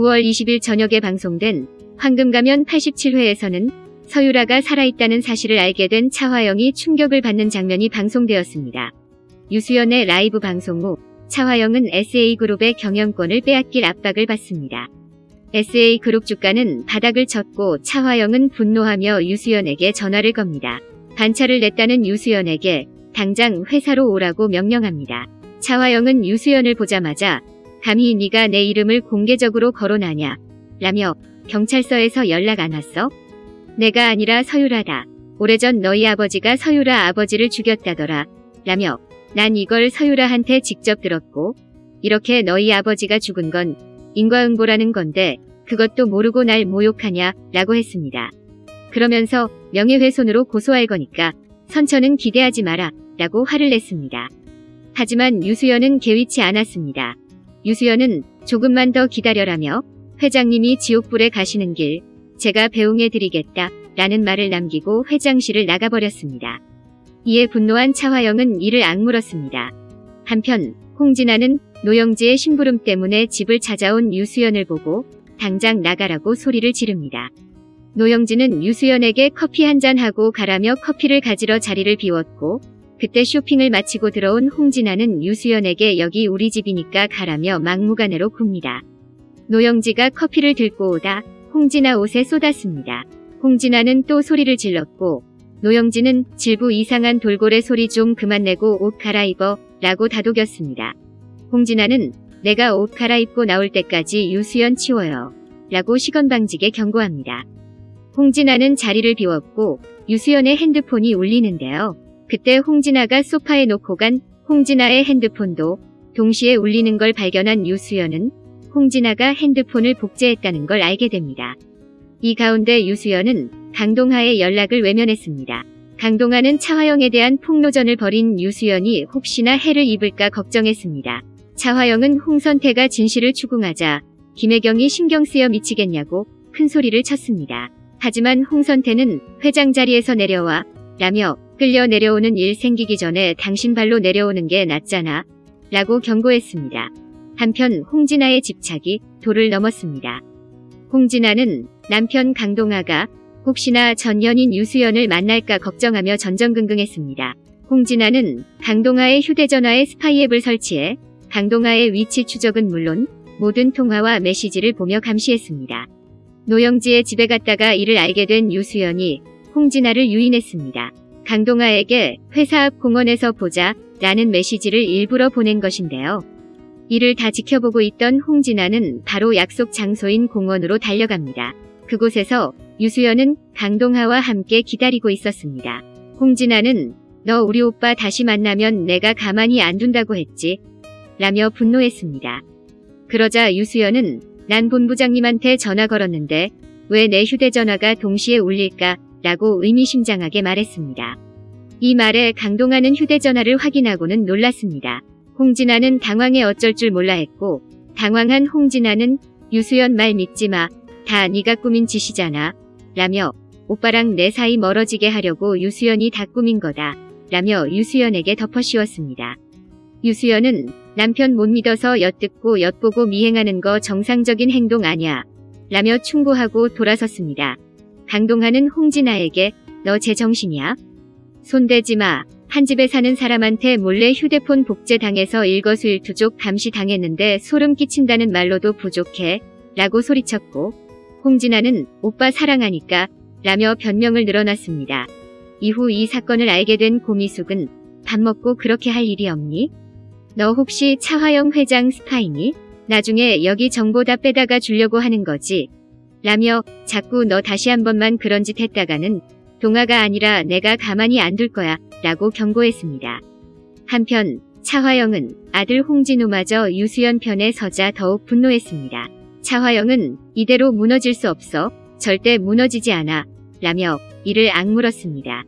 9월 20일 저녁에 방송된 황금가면 87회에서는 서유라가 살아있다는 사실을 알게 된 차화영이 충격을 받는 장면이 방송되었습니다. 유수연의 라이브 방송 후 차화영은 SA그룹의 경영권을 빼앗길 압박을 받습니다. SA그룹 주가는 바닥을 쳤고 차화영은 분노하며 유수연에게 전화를 겁니다. 반차를 냈다는 유수연에게 당장 회사로 오라고 명령합니다. 차화영은 유수연을 보자마자 감히 네가 내 이름을 공개적으로 거론하냐 라며 경찰서에서 연락 안 왔어? 내가 아니라 서유라다. 오래전 너희 아버지가 서유라 아버지를 죽였다더라. 라며 난 이걸 서유라한테 직접 들었고 이렇게 너희 아버지가 죽은 건 인과응보라는 건데 그것도 모르고 날 모욕하냐 라고 했습니다. 그러면서 명예훼손으로 고소할 거니까 선처는 기대하지 마라 라고 화를 냈습니다. 하지만 유수연은 개의치 않았습니다. 유수연은 조금만 더 기다려라며 회장님이 지옥불에 가시는 길 제가 배웅해드리겠다 라는 말을 남기고 회장실을 나가버렸습니다. 이에 분노한 차화영은 이를 악물었습니다. 한편 홍진아는 노영지의 심부름 때문에 집을 찾아온 유수연을 보고 당장 나가라고 소리를 지릅니다. 노영지는 유수연에게 커피 한 잔 하고 가라며 커피를 가지러 자리를 비웠고 그때 쇼핑을 마치고 들어온 홍진아는 유수연에게 여기 우리 집이니까 가라며 막무가내로 굽니다. 노영지가 커피를 들고 오다 홍진아 옷에 쏟았습니다. 홍진아는 또 소리를 질렀고 노영지는 질부 이상한 돌고래 소리 좀 그만 내고 옷 갈아입어 라고 다독였습니다. 홍진아는 내가 옷 갈아입고 나올 때까지 유수연 치워요. 라고 시건방지게 경고합니다. 홍진아는 자리를 비웠고 유수연의 핸드폰이 울리는데요. 그때 홍진아가 소파에 놓고 간 홍진아의 핸드폰도 동시에 울리는 걸 발견한 유수연은 홍진아가 핸드폰을 복제했다는 걸 알게 됩니다. 이 가운데 유수연은 강동하의 연락을 외면했습니다. 강동하는 차화영에 대한 폭로전을 벌인 유수연이 혹시나 해를 입을까 걱정했습니다. 차화영은 홍선태가 진실을 추궁하자 김혜경이 신경 쓰여 미치겠냐고 큰 소리를 쳤습니다. 하지만 홍선태는 회장 자리에서 내려와 라며 끌려 내려오는 일 생기기 전에 당신 발로 내려오는 게 낫잖아 라고 경고했습니다. 한편 홍진아의 집착이 도를 넘었습니다. 홍진아는 남편 강동아가 혹시나 전 연인 유수연을 만날까 걱정하며 전전긍긍했습니다. 홍진아는 강동아의 휴대전화에 스파이 앱을 설치해 강동아의 위치 추적은 물론 모든 통화와 메시지를 보며 감시했습니다. 노영지의 집에 갔다가 이를 알게 된 유수연이 홍진아를 유인했습니다. 강동아에게 회사 앞 공원에서 보자 라는 메시지를 일부러 보낸 것인데요. 이를 다 지켜보고 있던 홍진아는 바로 약속 장소인 공원으로 달려갑니다. 그곳에서 유수연은 강동하와 함께 기다리고 있었습니다. 홍진아는 너 우리 오빠 다시 만나면 내가 가만히 안 둔다고 했지 라며 분노했습니다. 그러자 유수연은 난 본부장님한테 전화 걸었는데 왜 내 휴대전화가 동시에 울릴까 라고 의미심장하게 말했습니다. 이 말에 강동하는 휴대전화를 확인하고는 놀랐습니다. 홍진아는 당황해 어쩔 줄 몰라 했고 당황한 홍진아는 유수연 말 믿지 마. 다 네가 꾸민 짓이잖아. 라며 오빠랑 내 사이 멀어지게 하려고 유수연이 다 꾸민 거다. 라며 유수연에게 덮어씌웠습니다. 유수연은 남편 못 믿어서 엿듣고 엿보고 미행하는 거 정상적인 행동 아냐. 라며 충고하고 돌아섰습니다. 강동하는 홍진아에게 너 제정신이야? 손대지 마. 한 집에 사는 사람한테 몰래 휴대폰 복제당해서 일거수일투족 감시당했는데 소름 끼친다는 말로도 부족해. 라고 소리쳤고 홍진아는 오빠 사랑하니까 라며 변명을 늘어놨습니다. 이후 이 사건을 알게 된 고미숙은 밥 먹고 그렇게 할 일이 없니? 너 혹시 차화영 회장 스파이니? 나중에 여기 정보 다 빼다가 주려고 하는 거지. 라며 자꾸 너 다시 한 번만 그런 짓 했다가는 동아가 아니라 내가 가만히 안 둘 거야 라고 경고했습니다. 한편 차화영은 아들 홍진우마저 유수연 편에 서자 더욱 분노했습니다. 차화영은 이대로 무너질 수 없어 절대 무너지지 않아 라며 이를 악물었습니다.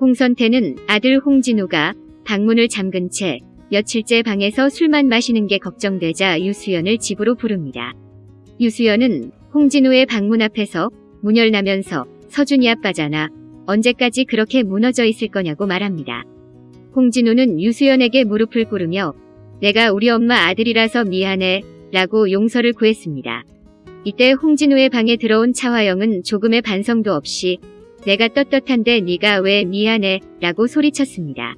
홍선태는 아들 홍진우가 방문을 잠근 채 며칠째 방에서 술만 마시는 게 걱정되자 유수연을 집으로 부릅니다. 유수연은 홍진우의 방문 앞에서 문열나면서 서준이 아빠잖아. 언제까지 그렇게 무너져 있을 거냐고 말합니다. 홍진우는 유수연에게 무릎을 꿇으며 내가 우리 엄마 아들이라서 미안해 라고 용서를 구했습니다. 이때 홍진우의 방에 들어온 차화영은 조금의 반성도 없이 내가 떳떳한데 네가 왜 미안해 라고 소리쳤습니다.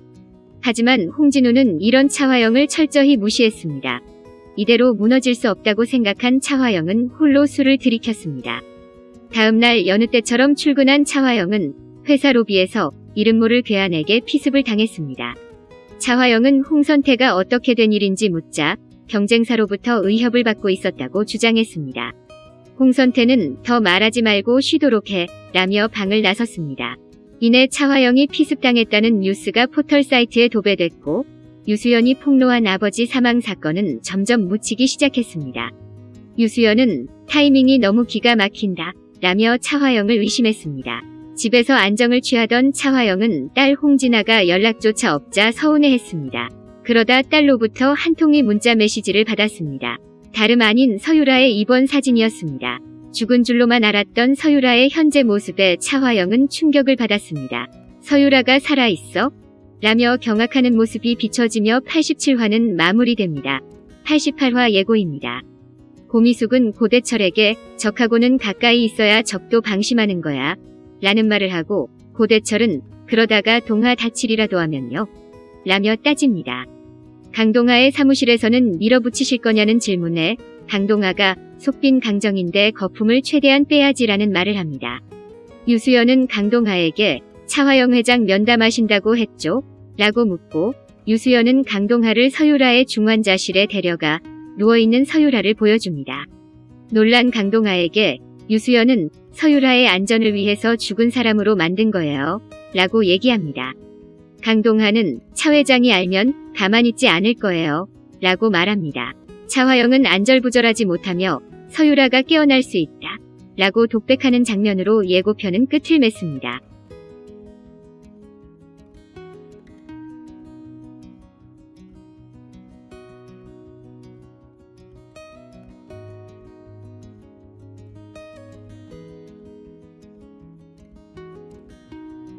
하지만 홍진우는 이런 차화영을 철저히 무시했습니다. 이대로 무너질 수 없다고 생각한 차화영은 홀로 술을 들이켰습니다. 다음날 여느 때처럼 출근한 차화영은 회사 로비에서 이름 모를 괴한에게 피습을 당했습니다. 차화영은 홍선태가 어떻게 된 일인지 묻자 경쟁사로부터 의협을 받고 있었다고 주장했습니다. 홍선태는 더 말하지 말고 쉬도록 해 라며 방을 나섰습니다. 이내 차화영이 피습당했다는 뉴스가 포털 사이트에 도배됐고 유수연이 폭로한 아버지 사망 사건은 점점 묻히기 시작했습니다. 유수연은 타이밍이 너무 기가 막힌다 라며 차화영을 의심했습니다. 집에서 안정을 취하던 차화영은 딸 홍진아가 연락조차 없자 서운해했습니다. 그러다 딸로부터 한 통의 문자 메시지를 받았습니다. 다름 아닌 서유라의 입원 사진이었습니다. 죽은 줄로만 알았던 서유라의 현재 모습에 차화영은 충격을 받았습니다. 서유라가 살아있어? 라며 경악하는 모습이 비춰지며 87화는 마무리됩니다. 88화 예고입니다. 고미숙은 고대철에게 적하고는 가까이 있어야 적도 방심하는 거야. 라는 말을 하고 고대철은 그러다가 동화 다칠이라도 하면요. 라며 따집니다. 강동하의 사무실에서는 밀어붙이실 거냐는 질문에 강동하가 속빈 강정인데 거품을 최대한 빼야지라는 말을 합니다. 유수연은 강동하에게 차화영 회장 면담하신다고 했죠? 라고 묻고 유수연은 강동하를 서유라의 중환자실에 데려가 누워있는 서유라를 보여줍니다. 놀란 강동하에게 유수연은 서유라의 안전을 위해서 죽은 사람으로 만든 거예요. 라고 얘기합니다. 강동하는 차 회장이 알면 가만히 있지 않을 거예요. 라고 말합니다. 차화영은 안절부절하지 못하며 서유라가 깨어날 수 있다. 라고 독백하는 장면으로 예고편은 끝을 맺습니다.